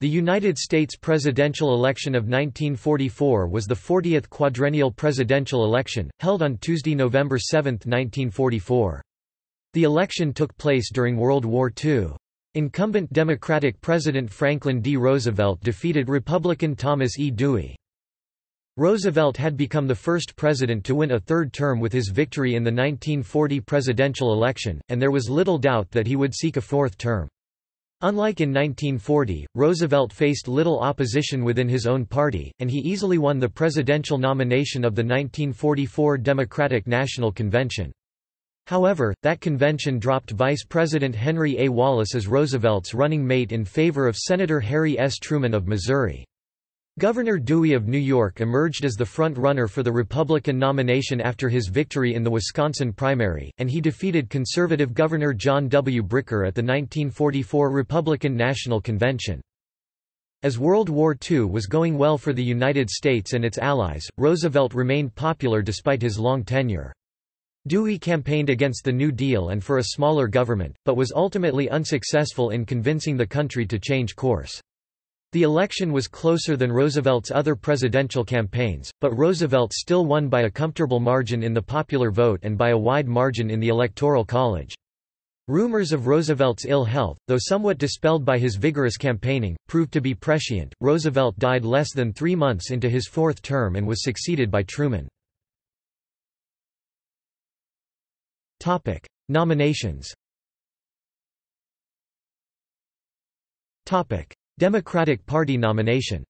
The United States presidential election of 1944 was the 40th quadrennial presidential election, held on Tuesday, November 7, 1944. The election took place during World War II. Incumbent Democratic President Franklin D. Roosevelt defeated Republican Thomas E. Dewey. Roosevelt had become the first president to win a third term with his victory in the 1940 presidential election, and there was little doubt that he would seek a fourth term. Unlike in 1940, Roosevelt faced little opposition within his own party, and he easily won the presidential nomination of the 1944 Democratic National Convention. However, that convention dropped Vice President Henry A. Wallace as Roosevelt's running mate in favor of Senator Harry S. Truman of Missouri. Governor Dewey of New York emerged as the front-runner for the Republican nomination after his victory in the Wisconsin primary, and he defeated conservative Governor John W. Bricker at the 1944 Republican National Convention. As World War II was going well for the United States and its allies, Roosevelt remained popular despite his long tenure. Dewey campaigned against the New Deal and for a smaller government, but was ultimately unsuccessful in convincing the country to change course. The election was closer than Roosevelt's other presidential campaigns, but Roosevelt still won by a comfortable margin in the popular vote and by a wide margin in the Electoral College. Rumors of Roosevelt's ill health, though somewhat dispelled by his vigorous campaigning, proved to be prescient. Roosevelt died less than three months into his fourth term and was succeeded by Truman. Topic: Nominations. Topic: Democratic Party nomination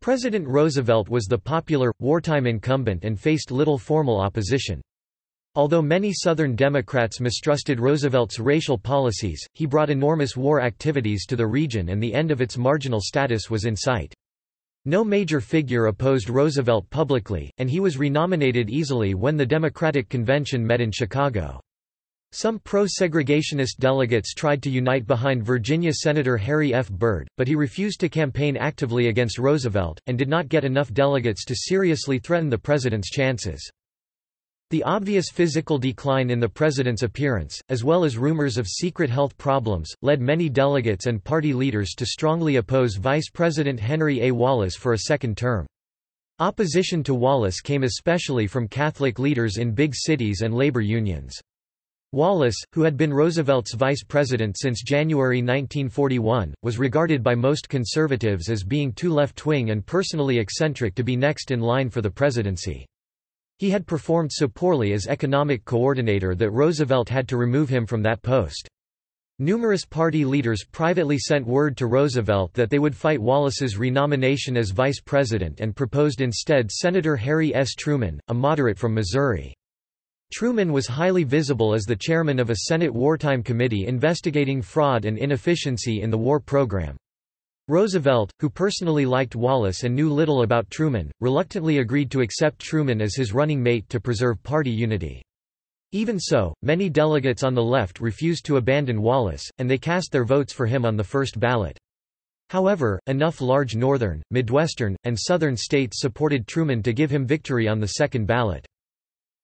President Roosevelt was the popular, wartime incumbent and faced little formal opposition. Although many Southern Democrats mistrusted Roosevelt's racial policies, he brought enormous war activities to the region and the end of its marginal status was in sight. No major figure opposed Roosevelt publicly, and he was renominated easily when the Democratic Convention met in Chicago. Some pro-segregationist delegates tried to unite behind Virginia Senator Harry F. Byrd, but he refused to campaign actively against Roosevelt, and did not get enough delegates to seriously threaten the president's chances. The obvious physical decline in the president's appearance, as well as rumors of secret health problems, led many delegates and party leaders to strongly oppose Vice President Henry A. Wallace for a second term. Opposition to Wallace came especially from Catholic leaders in big cities and labor unions. Wallace, who had been Roosevelt's vice president since January 1941, was regarded by most conservatives as being too left-wing and personally eccentric to be next in line for the presidency. He had performed so poorly as economic coordinator that Roosevelt had to remove him from that post. Numerous party leaders privately sent word to Roosevelt that they would fight Wallace's renomination as vice president and proposed instead Senator Harry S. Truman, a moderate from Missouri. Truman was highly visible as the chairman of a Senate wartime committee investigating fraud and inefficiency in the war program. Roosevelt, who personally liked Wallace and knew little about Truman, reluctantly agreed to accept Truman as his running mate to preserve party unity. Even so, many delegates on the left refused to abandon Wallace, and they cast their votes for him on the first ballot. However, enough large northern, midwestern, and southern states supported Truman to give him victory on the second ballot.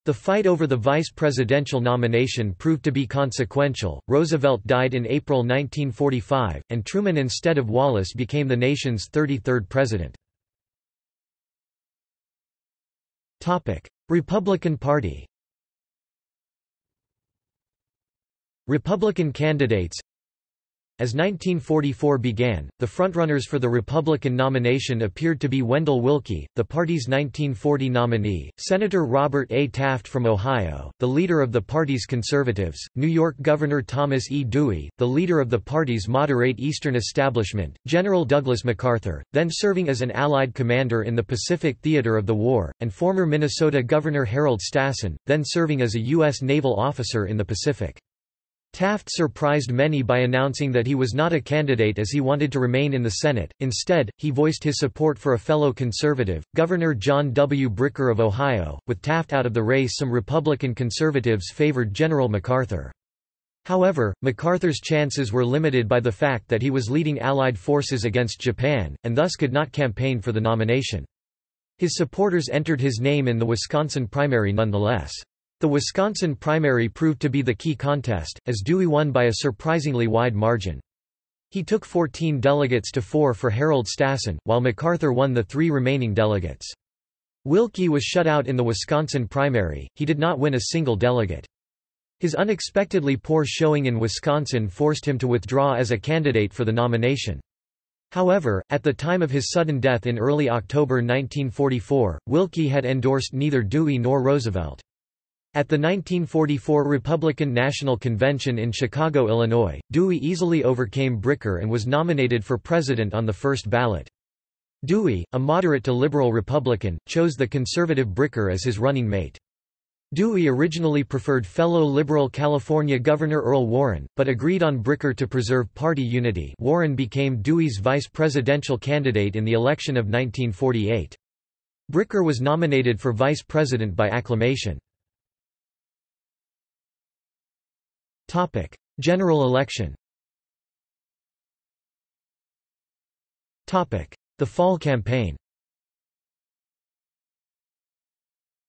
The fight over the vice presidential nomination proved to be consequential. Roosevelt died in April 1945, and Truman instead of Wallace became the nation's 33rd president. Topic: Republican Party. Republican candidates as 1944 began, the frontrunners for the Republican nomination appeared to be Wendell Willkie, the party's 1940 nominee, Senator Robert A. Taft from Ohio, the leader of the party's conservatives, New York Governor Thomas E. Dewey, the leader of the party's moderate Eastern establishment, General Douglas MacArthur, then serving as an Allied commander in the Pacific theater of the war, and former Minnesota Governor Harold Stassen, then serving as a U.S. naval officer in the Pacific. Taft surprised many by announcing that he was not a candidate as he wanted to remain in the Senate, instead, he voiced his support for a fellow conservative, Governor John W. Bricker of Ohio. With Taft out of the race some Republican conservatives favored General MacArthur. However, MacArthur's chances were limited by the fact that he was leading Allied forces against Japan, and thus could not campaign for the nomination. His supporters entered his name in the Wisconsin primary nonetheless. The Wisconsin primary proved to be the key contest, as Dewey won by a surprisingly wide margin. He took 14 delegates to four for Harold Stassen, while MacArthur won the three remaining delegates. Willkie was shut out in the Wisconsin primary, he did not win a single delegate. His unexpectedly poor showing in Wisconsin forced him to withdraw as a candidate for the nomination. However, at the time of his sudden death in early October 1944, Willkie had endorsed neither Dewey nor Roosevelt. At the 1944 Republican National Convention in Chicago, Illinois, Dewey easily overcame Bricker and was nominated for president on the first ballot. Dewey, a moderate to liberal Republican, chose the conservative Bricker as his running mate. Dewey originally preferred fellow liberal California Governor Earl Warren, but agreed on Bricker to preserve party unity Warren became Dewey's vice presidential candidate in the election of 1948. Bricker was nominated for vice president by acclamation. Topic: General election. Topic: The Fall Campaign.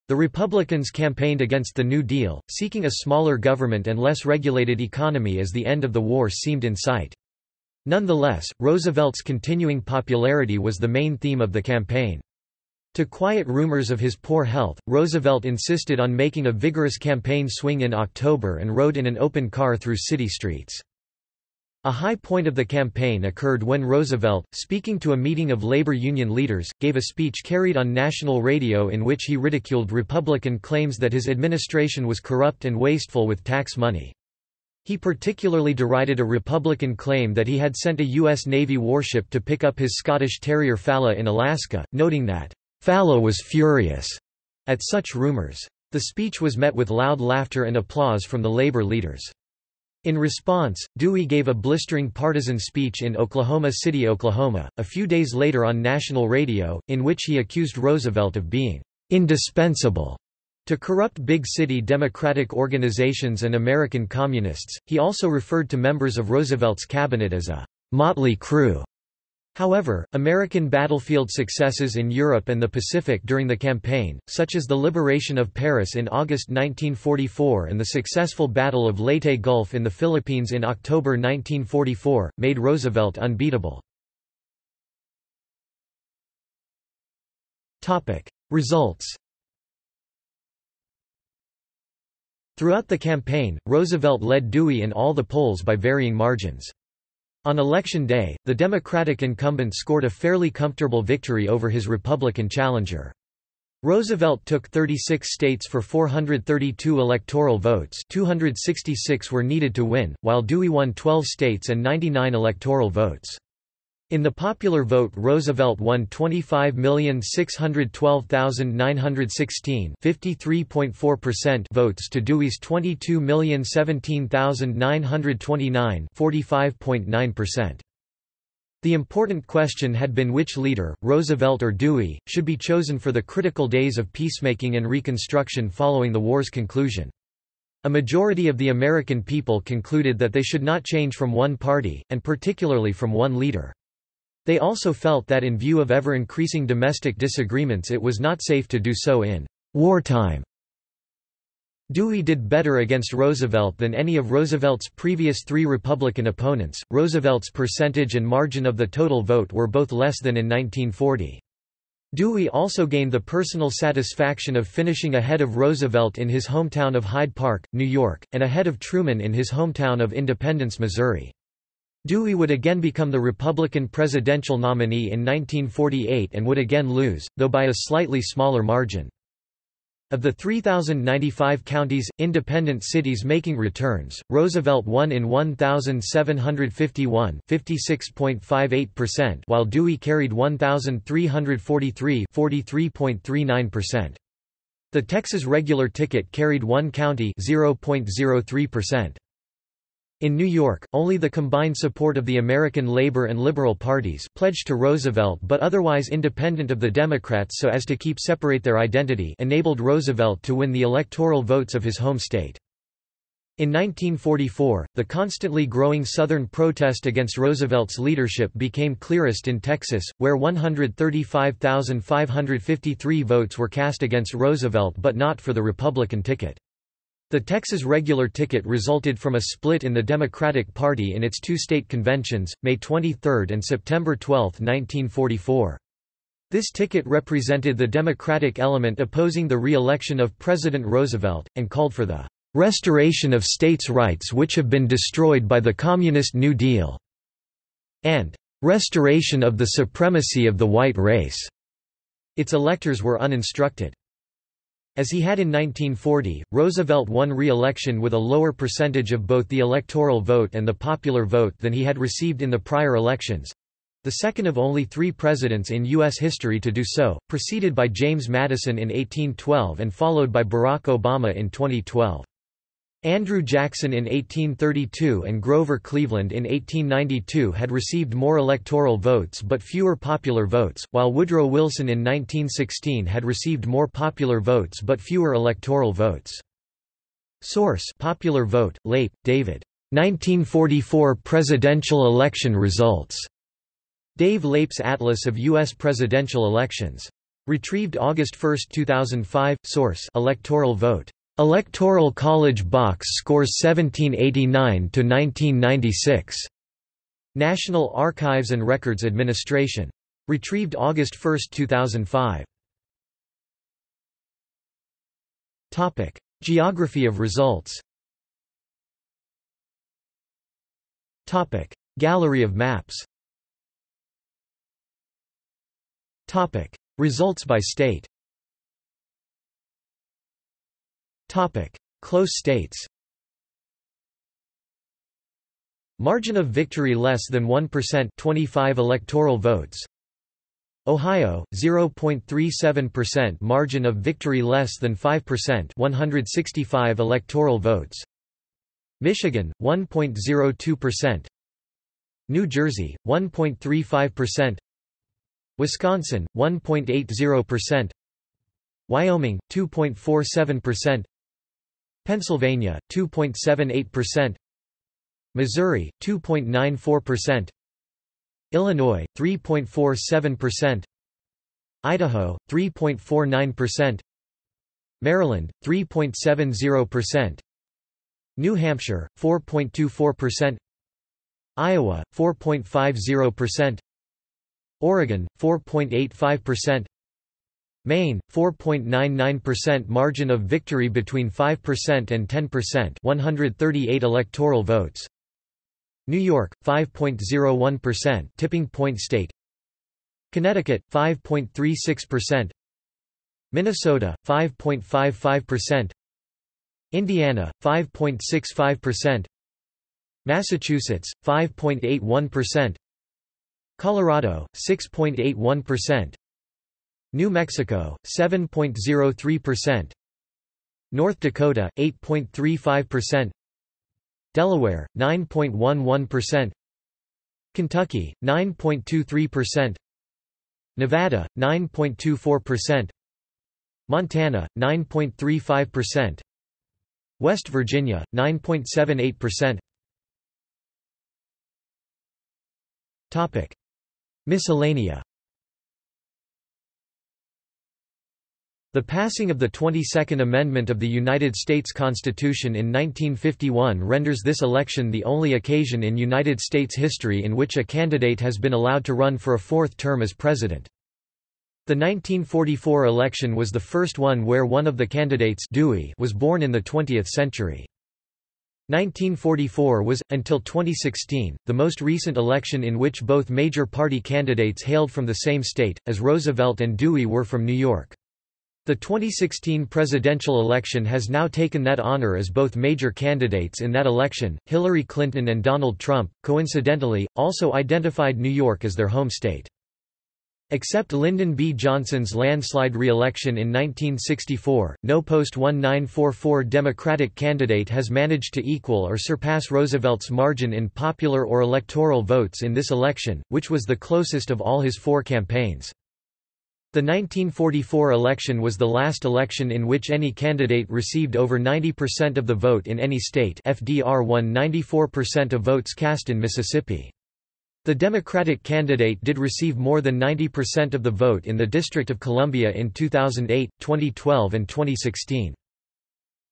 The Republicans campaigned against the New Deal, seeking a smaller government and less regulated economy as the end of the war seemed in sight. Nonetheless, Roosevelt's continuing popularity was the main theme of the campaign. To quiet rumors of his poor health, Roosevelt insisted on making a vigorous campaign swing in October and rode in an open car through city streets. A high point of the campaign occurred when Roosevelt, speaking to a meeting of labor union leaders, gave a speech carried on national radio in which he ridiculed Republican claims that his administration was corrupt and wasteful with tax money. He particularly derided a Republican claim that he had sent a U.S. Navy warship to pick up his Scottish Terrier Fala in Alaska, noting that Fala was furious at such rumors. The speech was met with loud laughter and applause from the labor leaders. In response, Dewey gave a blistering partisan speech in Oklahoma City, Oklahoma, a few days later on national radio, in which he accused Roosevelt of being indispensable to corrupt big city Democratic organizations and American communists. He also referred to members of Roosevelt's cabinet as a motley crew However, American battlefield successes in Europe and the Pacific during the campaign, such as the liberation of Paris in August 1944 and the successful Battle of Leyte Gulf in the Philippines in October 1944, made Roosevelt unbeatable. Results Throughout the campaign, Roosevelt led Dewey in all the polls by varying margins. On election day, the Democratic incumbent scored a fairly comfortable victory over his Republican challenger. Roosevelt took 36 states for 432 electoral votes 266 were needed to win, while Dewey won 12 states and 99 electoral votes. In the popular vote Roosevelt won 25,612,916 votes to Dewey's 22,017,929 The important question had been which leader, Roosevelt or Dewey, should be chosen for the critical days of peacemaking and reconstruction following the war's conclusion. A majority of the American people concluded that they should not change from one party, and particularly from one leader. They also felt that in view of ever-increasing domestic disagreements it was not safe to do so in wartime. Dewey did better against Roosevelt than any of Roosevelt's previous three Republican opponents. Roosevelt's percentage and margin of the total vote were both less than in 1940. Dewey also gained the personal satisfaction of finishing ahead of Roosevelt in his hometown of Hyde Park, New York, and ahead of Truman in his hometown of Independence, Missouri. Dewey would again become the Republican presidential nominee in 1948 and would again lose, though by a slightly smaller margin. Of the 3,095 counties, independent cities making returns, Roosevelt won in 1,751 while Dewey carried 1,343 The Texas regular ticket carried one county 0.03%. In New York, only the combined support of the American Labor and Liberal parties pledged to Roosevelt but otherwise independent of the Democrats so as to keep separate their identity enabled Roosevelt to win the electoral votes of his home state. In 1944, the constantly growing Southern protest against Roosevelt's leadership became clearest in Texas, where 135,553 votes were cast against Roosevelt but not for the Republican ticket. The Texas regular ticket resulted from a split in the Democratic Party in its two state conventions, May 23 and September 12, 1944. This ticket represented the Democratic element opposing the re-election of President Roosevelt, and called for the "...restoration of states' rights which have been destroyed by the Communist New Deal", and "...restoration of the supremacy of the white race." Its electors were uninstructed. As he had in 1940, Roosevelt won re-election with a lower percentage of both the electoral vote and the popular vote than he had received in the prior elections—the second of only three presidents in U.S. history to do so, preceded by James Madison in 1812 and followed by Barack Obama in 2012. Andrew Jackson in 1832 and Grover Cleveland in 1892 had received more electoral votes but fewer popular votes, while Woodrow Wilson in 1916 had received more popular votes but fewer electoral votes. Source Popular Vote, Leip, David. 1944 Presidential Election Results. Dave Leip's Atlas of U.S. Presidential Elections. Retrieved August 1, 2005. Source Electoral Vote. Electoral College box scores 1789 to 1996. National Archives and Records Administration. Retrieved August 1, 2005. Topic: Geography of results. Topic: Gallery of maps. Topic: Results by state. Topic: Close states. Margin of victory less than 1% 25 electoral votes. Ohio 0.37% margin of victory less than 5% 165 electoral votes. Michigan 1.02%. New Jersey 1.35%. Wisconsin 1.80%. Wyoming 2.47%. Pennsylvania 2.78%, Missouri 2.94%, Illinois 3.47%, Idaho 3.49%, Maryland 3.70%, New Hampshire 4.24%, Iowa 4.50%, Oregon 4.85%, Maine 4.99% margin of victory between 5% and 10% 138 electoral votes. New York 5.01% tipping point state. Connecticut 5.36% Minnesota 5.55% Indiana 5.65% Massachusetts 5.81% Colorado 6.81% New Mexico, 7.03%. North Dakota, 8.35%. Delaware, 9.11%. Kentucky, 9.23%. Nevada, 9.24%. Montana, 9.35%. West Virginia, 9.78%. Topic: Miscellanea The passing of the 22nd Amendment of the United States Constitution in 1951 renders this election the only occasion in United States history in which a candidate has been allowed to run for a fourth term as president. The 1944 election was the first one where one of the candidates Dewey was born in the 20th century. 1944 was, until 2016, the most recent election in which both major party candidates hailed from the same state, as Roosevelt and Dewey were from New York. The 2016 presidential election has now taken that honor as both major candidates in that election, Hillary Clinton and Donald Trump, coincidentally, also identified New York as their home state. Except Lyndon B. Johnson's landslide re-election in 1964, no post-1944 Democratic candidate has managed to equal or surpass Roosevelt's margin in popular or electoral votes in this election, which was the closest of all his four campaigns. The 1944 election was the last election in which any candidate received over 90% of the vote in any state FDR won 94% of votes cast in Mississippi. The Democratic candidate did receive more than 90% of the vote in the District of Columbia in 2008, 2012 and 2016.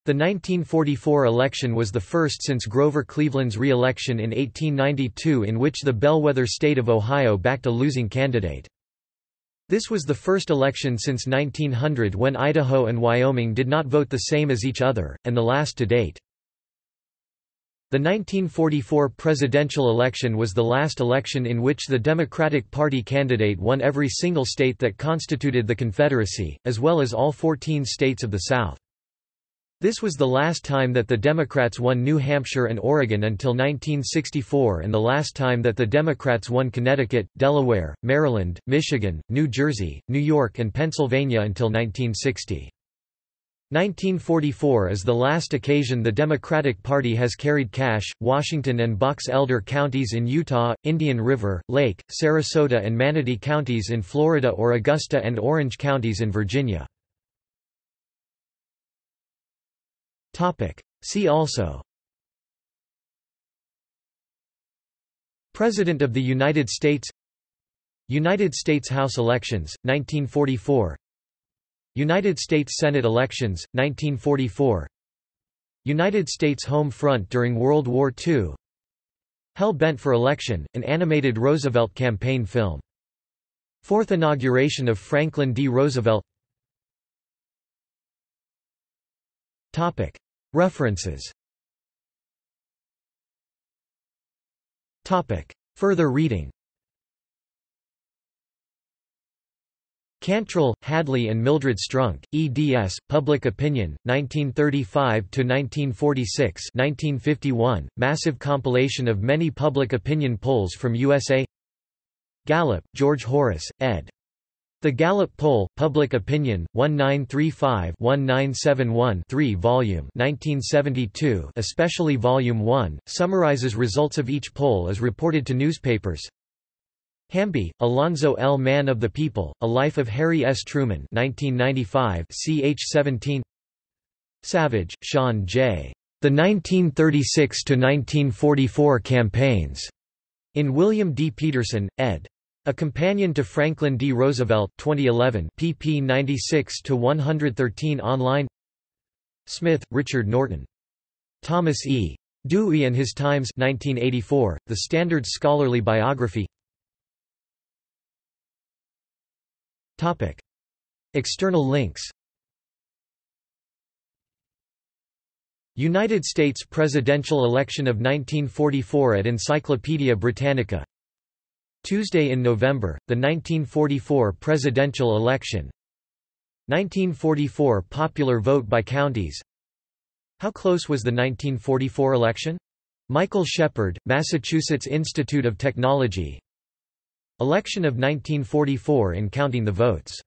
The 1944 election was the first since Grover Cleveland's re-election in 1892 in which the bellwether state of Ohio backed a losing candidate. This was the first election since 1900 when Idaho and Wyoming did not vote the same as each other, and the last to date. The 1944 presidential election was the last election in which the Democratic Party candidate won every single state that constituted the Confederacy, as well as all 14 states of the South. This was the last time that the Democrats won New Hampshire and Oregon until 1964 and the last time that the Democrats won Connecticut, Delaware, Maryland, Michigan, New Jersey, New York and Pennsylvania until 1960. 1944 is the last occasion the Democratic Party has carried Cache, Washington and Box Elder counties in Utah, Indian River, Lake, Sarasota and Manatee counties in Florida or Augusta and Orange counties in Virginia. Topic. See also President of the United States United States House elections, 1944 United States Senate elections, 1944 United States Home Front during World War II Hell Bent for Election, an animated Roosevelt campaign film. Fourth inauguration of Franklin D. Roosevelt Topic. References Further reading Cantril, Hadley and Mildred Strunk, eds. Public Opinion, 1935–1946 1951, massive compilation of many public opinion polls from USA Gallup, George Horace, ed. The Gallup Poll, Public Opinion, 1935-1971 volume 1972 especially Volume 1, summarizes results of each poll as reported to newspapers. Hamby, Alonzo L. Man of the People, A Life of Harry S. Truman 1995 ch 17 Savage, Sean J. The 1936–1944 Campaigns, in William D. Pederson, ed. A Companion to Franklin D. Roosevelt 2011 pp 96–113 online Smith, Richard Norton. Thomas E. Dewey and His Times 1984, The Standard Scholarly Biography Topic. External links United States presidential election of 1944 at Encyclopaedia Britannica Tuesday in November, the 1944 presidential election. 1944 popular vote by counties. How close was the 1944 election? Michael Shepard, Massachusetts Institute of Technology. Election of 1944 in counting the votes